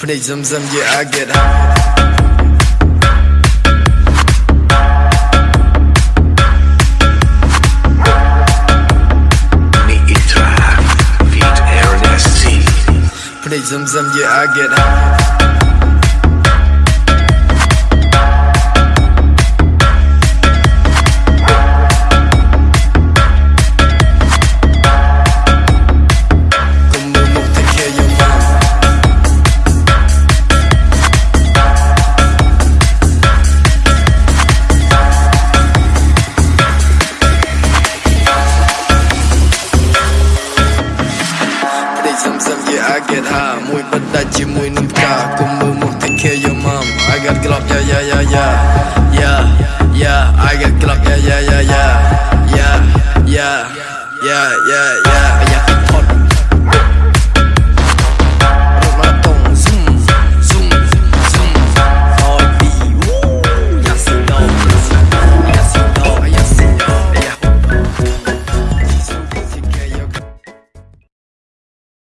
Pretty zum zum, yeah, I get high. Pretty zum zum, yeah, I get high. Play Zam Zam, yeah, I get high. មួយបិទដាច់ជាមួយនឹងផ្កាគុំមើលមក take care your mom I got club yeah yeah yeah yeah yeah yeah I got club yeah yeah yeah yeah yeah yeah yeah yeah yeah